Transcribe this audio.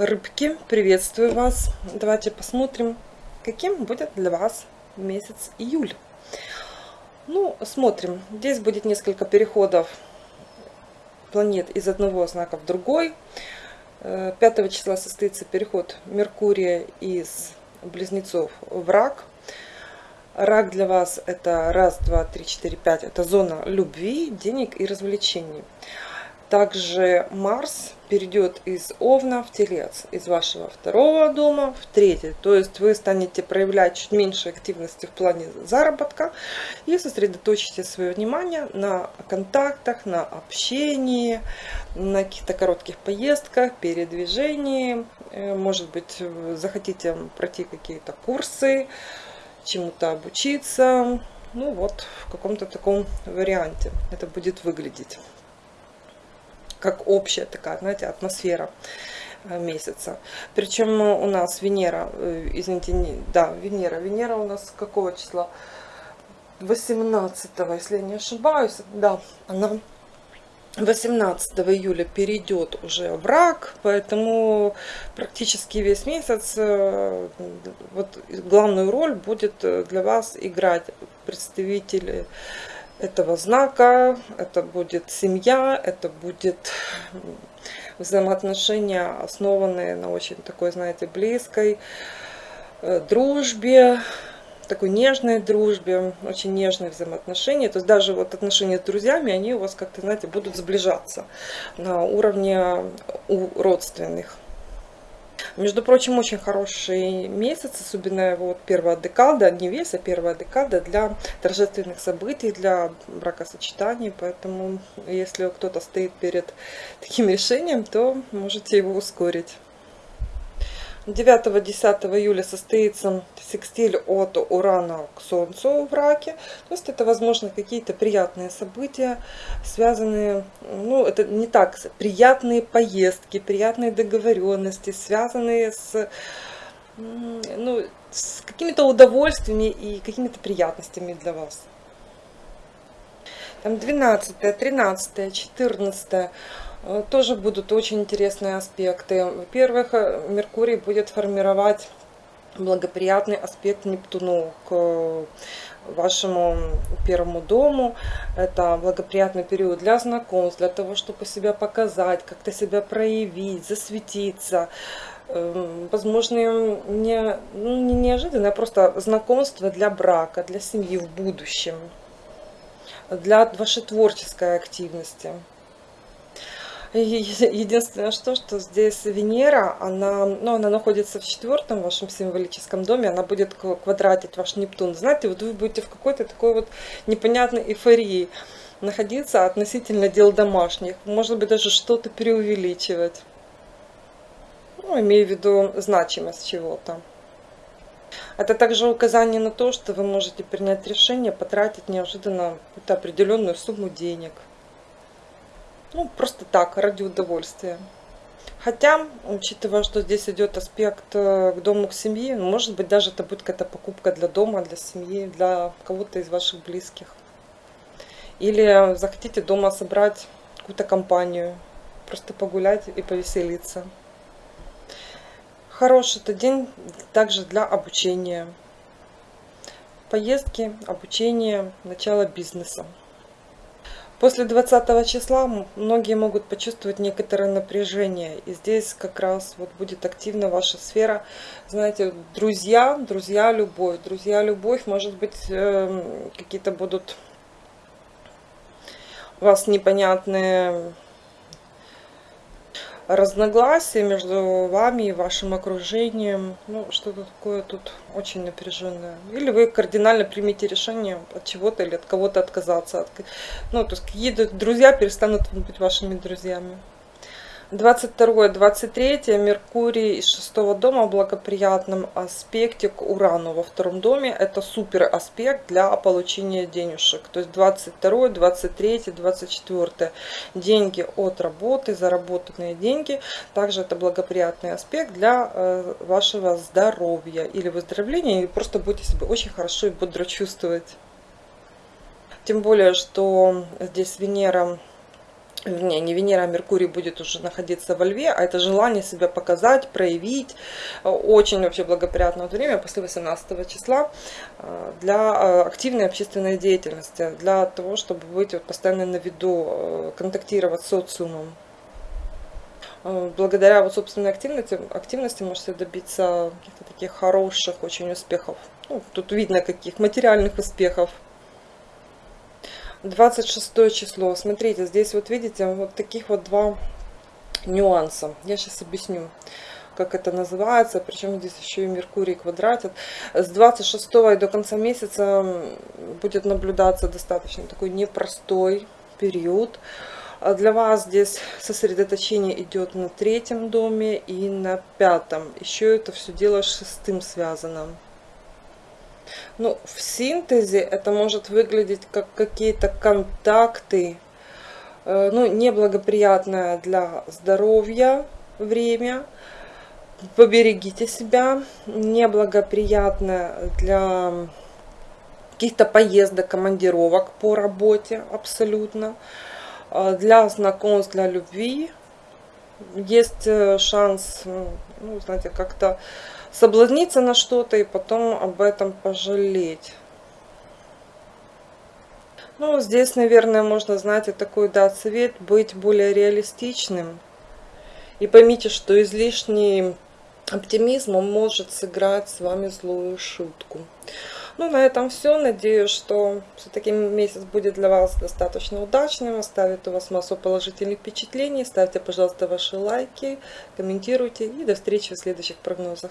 Рыбки, приветствую вас. Давайте посмотрим, каким будет для вас месяц июль. Ну, смотрим. Здесь будет несколько переходов планет из одного знака в другой. 5 э, числа состоится переход Меркурия из Близнецов в Рак. Рак для вас это раз, два, три, четыре, пять. Это зона любви, денег и развлечений. Также Марс перейдет из Овна в Телец, из вашего второго дома в третий. То есть вы станете проявлять чуть меньше активности в плане заработка и сосредоточите свое внимание на контактах, на общении, на каких-то коротких поездках, передвижении. Э, может быть, захотите пройти какие-то курсы, чему-то обучиться. Ну вот, в каком-то таком варианте это будет выглядеть как общая такая, знаете, атмосфера э, месяца. Причем у нас Венера, э, извините, не, да, Венера. Венера у нас какого числа? 18, если я не ошибаюсь, да, она 18 июля перейдет уже в рак, поэтому практически весь месяц э, вот главную роль будет для вас играть представители этого знака, это будет семья, это будет взаимоотношения, основанные на очень такой, знаете, близкой э, дружбе, такой нежной дружбе, очень нежные взаимоотношения. То есть даже вот отношения с друзьями, они у вас как-то, знаете, будут сближаться на уровне у родственных. Между прочим, очень хороший месяц, особенно вот первая декада, не весь, а первая декада для торжественных событий, для бракосочетаний. Поэтому, если кто-то стоит перед таким решением, то можете его ускорить. 9-10 июля состоится секстиль от Урана к Солнцу в Раке. То есть это, возможно, какие-то приятные события, связанные, ну, это не так, приятные поездки, приятные договоренности, связанные с, ну, с какими-то удовольствиями и какими-то приятностями для вас. Там 12, 13, 14 Э, тоже будут очень интересные аспекты. Во-первых, э, Меркурий будет формировать благоприятный аспект Нептуну к вашему первому дому. Это благоприятный период для знакомств, для того, чтобы себя показать, как-то себя проявить, засветиться. Эм, возможно, не, ну, не неожиданное, а просто знакомство для брака, для семьи в будущем, для вашей творческой активности. Единственное, что, что здесь Венера, она, ну, она находится в четвертом вашем символическом доме, она будет квадратить ваш Нептун. Знаете, вот вы будете в какой-то такой вот непонятной эйфории находиться относительно дел домашних. Может быть, даже что-то преувеличивать. Ну, имею в виду значимость чего-то. Это также указание на то, что вы можете принять решение потратить неожиданно какую-то определенную сумму денег – ну, просто так, ради удовольствия. Хотя, учитывая, что здесь идет аспект э, к дому, к семье, ну, может быть, даже это будет какая-то покупка для дома, для семьи, для кого-то из ваших близких. Или захотите дома собрать какую-то компанию, просто погулять и повеселиться. Хороший это день также для обучения. Поездки, обучение, начало бизнеса. После 20 числа многие могут почувствовать некоторое напряжение. И здесь как раз вот будет активна ваша сфера. Знаете, друзья, друзья, любовь. Друзья, любовь, может быть, эм, какие-то будут у вас непонятные разногласия между вами и вашим окружением. Ну, что-то такое тут очень напряженное. Или вы кардинально примете решение от чего-то или от кого-то отказаться. От... Ну, то есть какие-то друзья перестанут быть вашими друзьями. 22-23 Меркурий из шестого дома в благоприятном аспекте к Урану во втором доме. Это супер аспект для получения денежек. То есть 22, 23, 24 деньги от работы, заработанные деньги. Также это благоприятный аспект для э, вашего здоровья или выздоровления. И просто будете себя очень хорошо и бодро чувствовать. Тем более, что здесь Венера вернее, не Венера, а Меркурий будет уже находиться во Льве, а это желание себя показать, проявить. Очень вообще благоприятное время после 18 числа э, для э, активной общественной деятельности, для того, чтобы быть вот постоянно на виду, э, контактировать с социумом. Благодаря вот собственной активности, активности можете добиться каких-то таких хороших очень успехов. Ну, тут видно каких материальных успехов. 26 число. Смотрите, здесь вот видите, вот таких вот два нюанса. Я сейчас объясню, как это называется. Причем здесь еще и Меркурий квадратит. С 26 и до конца месяца будет наблюдаться достаточно такой непростой период. А для вас здесь сосредоточение идет на третьем доме и на пятом. Еще это все дело с шестым связано. Ну, в синтезе это может выглядеть как какие-то контакты, э, ну, неблагоприятное для здоровья время. Поберегите себя. Неблагоприятное для каких-то поездок, командировок по работе абсолютно. Э, для знакомств, для любви есть э, шанс, ну, знаете, как-то соблазниться на что-то и потом об этом пожалеть. Ну, здесь, наверное, можно, знаете, такой дать совет, быть более реалистичным. И поймите, что излишний оптимизм может сыграть с вами злую шутку. Ну, на этом все. Надеюсь, что все-таки месяц будет для вас достаточно удачным. Оставит у вас массу положительных впечатлений. Ставьте, пожалуйста, ваши лайки, комментируйте. И до встречи в следующих прогнозах.